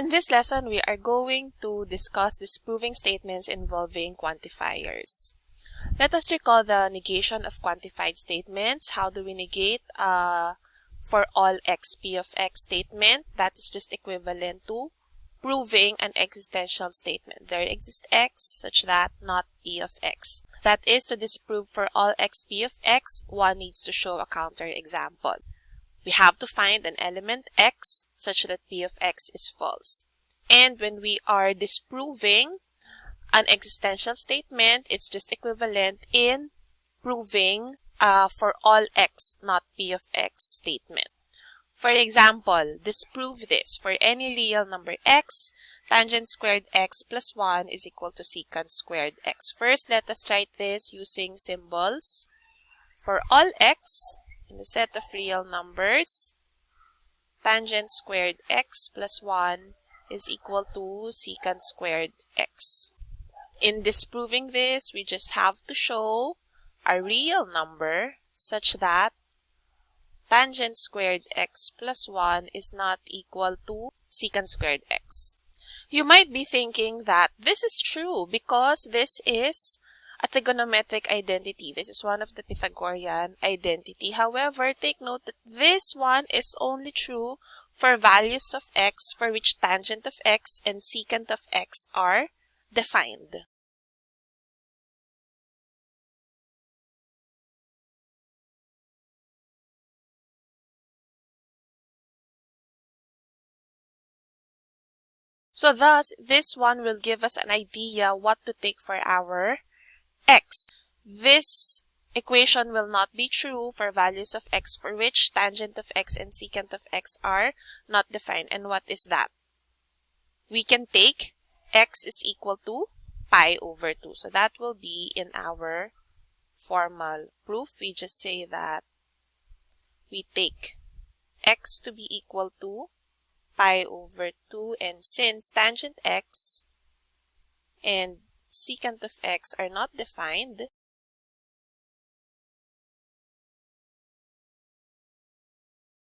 In this lesson, we are going to discuss disproving statements involving quantifiers. Let us recall the negation of quantified statements. How do we negate uh, for all x p of x statement? That is just equivalent to proving an existential statement. There exists x such that not p of x. That is to disprove for all x p of x, one needs to show a counterexample. We have to find an element x such that p of x is false. And when we are disproving an existential statement, it's just equivalent in proving uh, for all x, not p of x statement. For example, disprove this. For any real number x, tangent squared x plus 1 is equal to secant squared x. First, let us write this using symbols. For all x, in the set of real numbers, tangent squared x plus 1 is equal to secant squared x. In disproving this, we just have to show a real number such that tangent squared x plus 1 is not equal to secant squared x. You might be thinking that this is true because this is trigonometric identity. This is one of the Pythagorean identity. However, take note that this one is only true for values of x for which tangent of x and secant of x are defined. So thus, this one will give us an idea what to take for our x. This equation will not be true for values of x for which tangent of x and secant of x are not defined. And what is that? We can take x is equal to pi over 2. So that will be in our formal proof. We just say that we take x to be equal to pi over 2 and since tangent x and secant of x are not defined,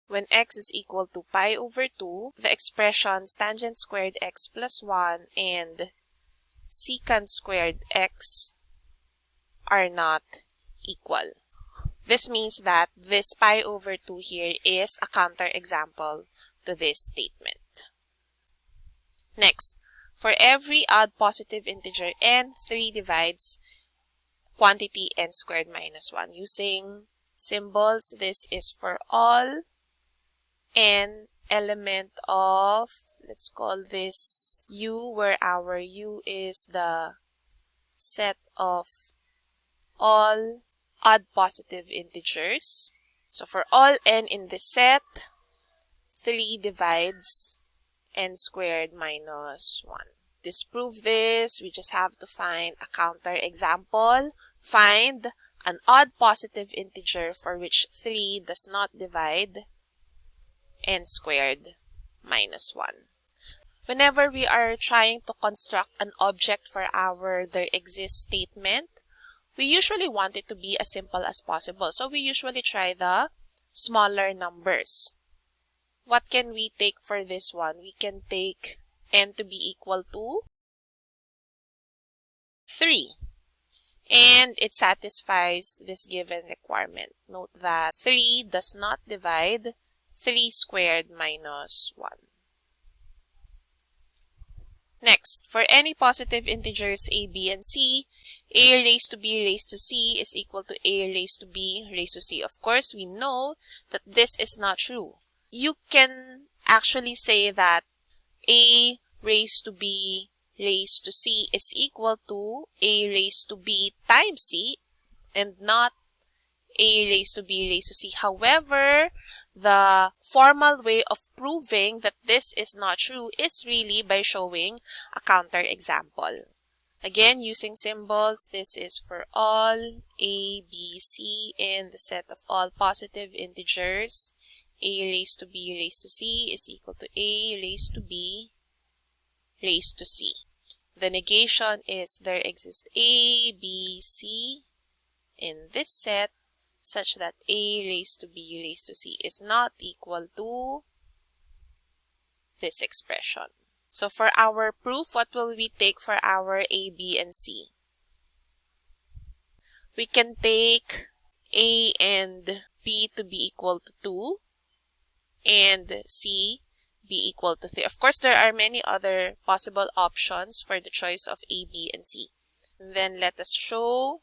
when x is equal to pi over 2, the expressions tangent squared x plus 1 and secant squared x are not equal. This means that this pi over 2 here is a counterexample to this statement. Next, for every odd positive integer n, 3 divides quantity n squared minus 1. Using symbols, this is for all n element of, let's call this u, where our u is the set of all odd positive integers. So for all n in this set, 3 divides n squared minus 1. Disprove this, we just have to find a counter example. Find an odd positive integer for which 3 does not divide n squared minus 1. Whenever we are trying to construct an object for our there exists statement, we usually want it to be as simple as possible. So we usually try the smaller numbers what can we take for this one? We can take n to be equal to 3. And it satisfies this given requirement. Note that 3 does not divide 3 squared minus 1. Next, for any positive integers a, b, and c, a raised to b raised to c is equal to a raised to b raised to c. Of course, we know that this is not true you can actually say that a raised to b raised to c is equal to a raised to b times c and not a raised to b raised to c. However, the formal way of proving that this is not true is really by showing a counter example. Again, using symbols, this is for all a, b, c, in the set of all positive integers a raised to b raised to c is equal to a raised to b raised to c. The negation is there exists a, b, c in this set such that a raised to b raised to c is not equal to this expression. So for our proof, what will we take for our A, B, and C? We can take A and B to be equal to 2 and C be equal to 3. Of course, there are many other possible options for the choice of A, B, and C. Then let us show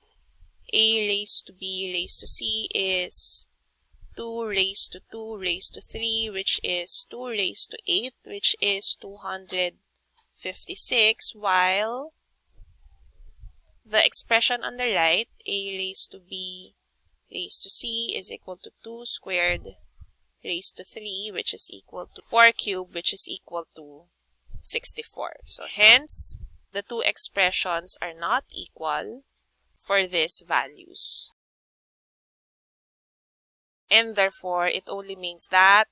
A raised to B raised to C is 2 raised to 2 raised to 3 which is 2 raised to 8 which is 256 while the expression on the right a raised to b raised to c is equal to 2 squared raised to 3 which is equal to 4 cubed which is equal to 64. So hence the two expressions are not equal for these values and therefore it only means that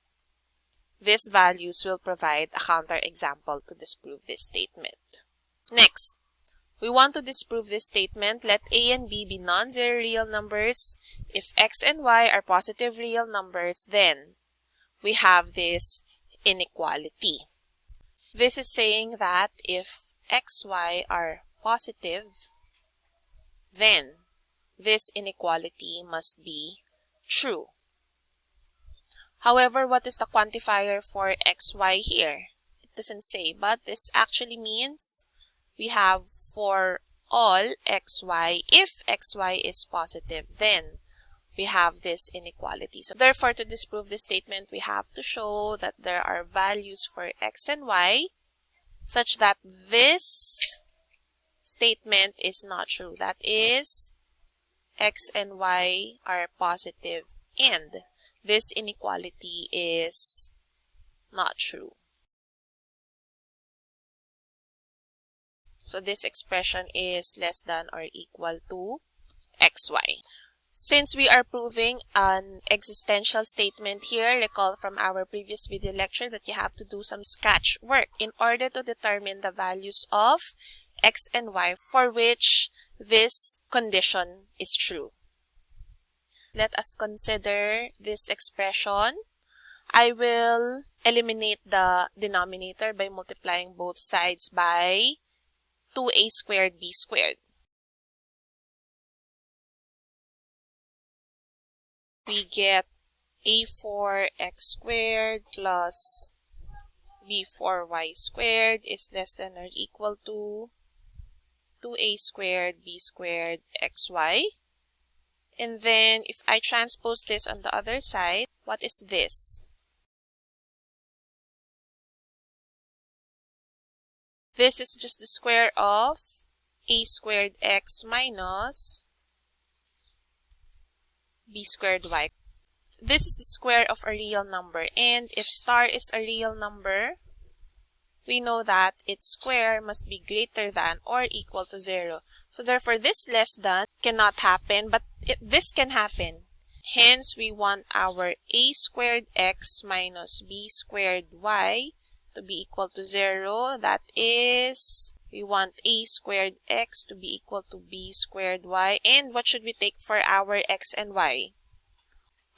these values will provide a counterexample to disprove this statement. Next, we want to disprove this statement. Let a and b be non-zero real numbers. If x and y are positive real numbers, then we have this inequality. This is saying that if x, y are positive, then this inequality must be true. However, what is the quantifier for xy here? It doesn't say, but this actually means we have for all xy, if xy is positive, then we have this inequality. So therefore, to disprove this statement, we have to show that there are values for x and y such that this statement is not true. That is, x and y are positive and this inequality is not true. So this expression is less than or equal to xy. Since we are proving an existential statement here, recall from our previous video lecture that you have to do some sketch work in order to determine the values of x and y for which this condition is true. Let us consider this expression. I will eliminate the denominator by multiplying both sides by 2a squared b squared. We get a4x squared plus b4y squared is less than or equal to 2a squared b squared xy. And then if I transpose this on the other side, what is this? This is just the square of a squared x minus b squared y. This is the square of a real number. And if star is a real number, we know that its square must be greater than or equal to 0. So therefore, this less than cannot happen, but it, this can happen. Hence, we want our a squared x minus b squared y to be equal to 0. That is, we want a squared x to be equal to b squared y. And what should we take for our x and y?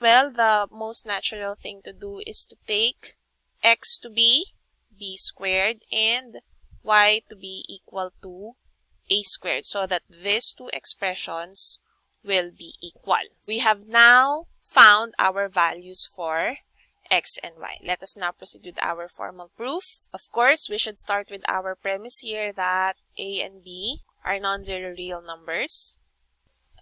Well, the most natural thing to do is to take x to be b squared and y to be equal to a squared so that these two expressions will be equal. We have now found our values for x and y. Let us now proceed with our formal proof. Of course, we should start with our premise here that a and b are non-zero real numbers.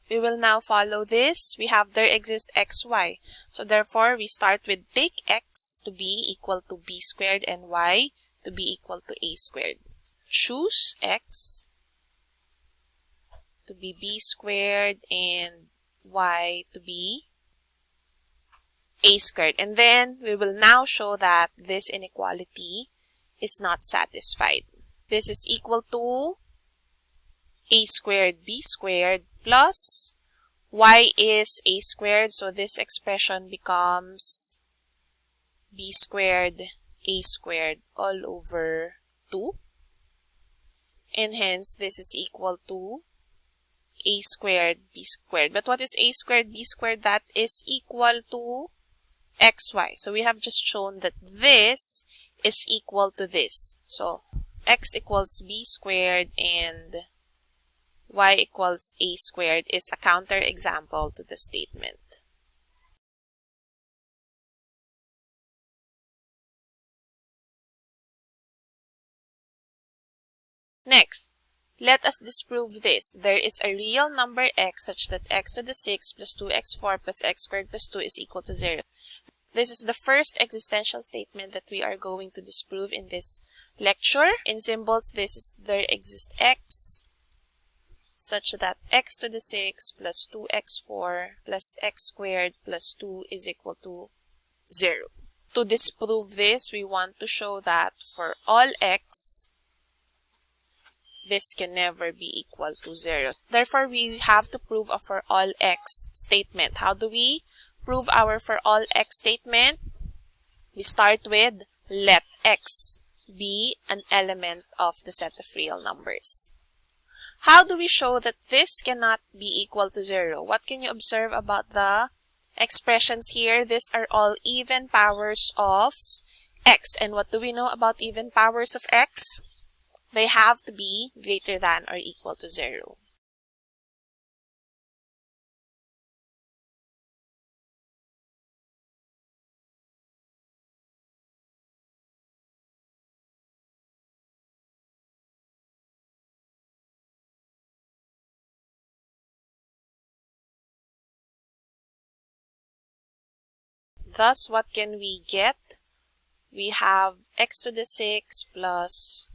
We will now follow this. We have there exists xy. So therefore, we start with take x to be equal to b squared and y to be equal to a squared. Choose x to be b squared and y to be a squared. And then we will now show that this inequality is not satisfied. This is equal to a squared b squared plus y is a squared. So this expression becomes b squared a squared all over 2. And hence this is equal to a squared b squared. But what is a squared b squared? That is equal to xy. So we have just shown that this is equal to this. So x equals b squared and y equals a squared is a counterexample to the statement. Next, let us disprove this. There is a real number x such that x to the 6 plus 2x4 plus x squared plus 2 is equal to 0. This is the first existential statement that we are going to disprove in this lecture. In symbols, this is there exists x such that x to the 6 plus 2x4 plus x squared plus 2 is equal to 0. To disprove this, we want to show that for all x, this can never be equal to 0. Therefore, we have to prove a for all x statement. How do we prove our for all x statement, we start with let x be an element of the set of real numbers. How do we show that this cannot be equal to 0? What can you observe about the expressions here? These are all even powers of x. And what do we know about even powers of x? They have to be greater than or equal to 0. Thus, what can we get? We have x to the 6 plus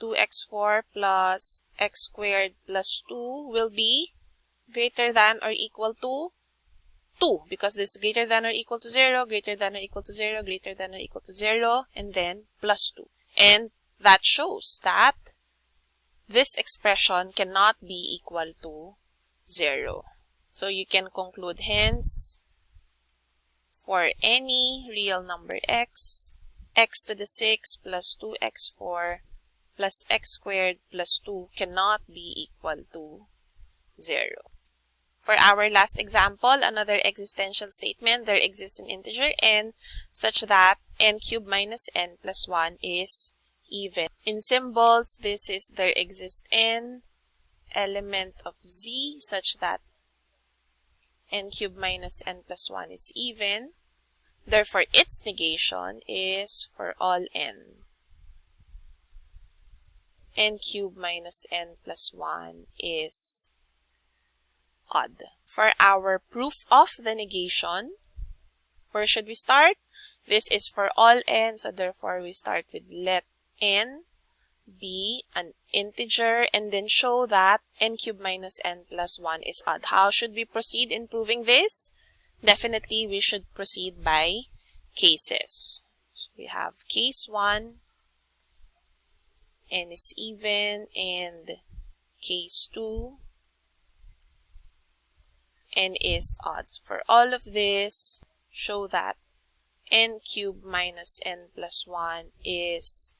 2x4 plus x squared plus 2 will be greater than or equal to 2 because this is greater than or equal to 0, greater than or equal to 0, greater than or equal to 0, and then plus 2. And that shows that this expression cannot be equal to 0. So you can conclude hence for any real number x, x to the 6 plus 2x4 plus x squared plus 2 cannot be equal to 0. For our last example, another existential statement, there exists an integer n such that n cubed minus n plus 1 is even. In symbols, this is there exists n element of z such that n cubed minus n plus 1 is even. Therefore, its negation is for all n. n cubed minus n plus 1 is odd. For our proof of the negation, where should we start? This is for all n, so therefore we start with let n be an integer and then show that n cubed minus n plus 1 is odd. How should we proceed in proving this? Definitely we should proceed by cases. So we have case 1, n is even, and case 2, n is odd. For all of this, show that n cubed minus n plus 1 is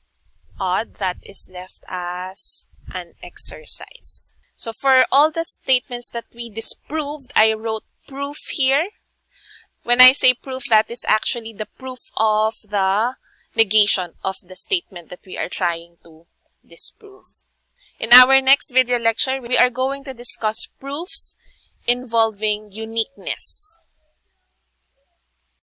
odd, that is left as an exercise. So for all the statements that we disproved, I wrote proof here. When I say proof, that is actually the proof of the negation of the statement that we are trying to disprove. In our next video lecture, we are going to discuss proofs involving uniqueness.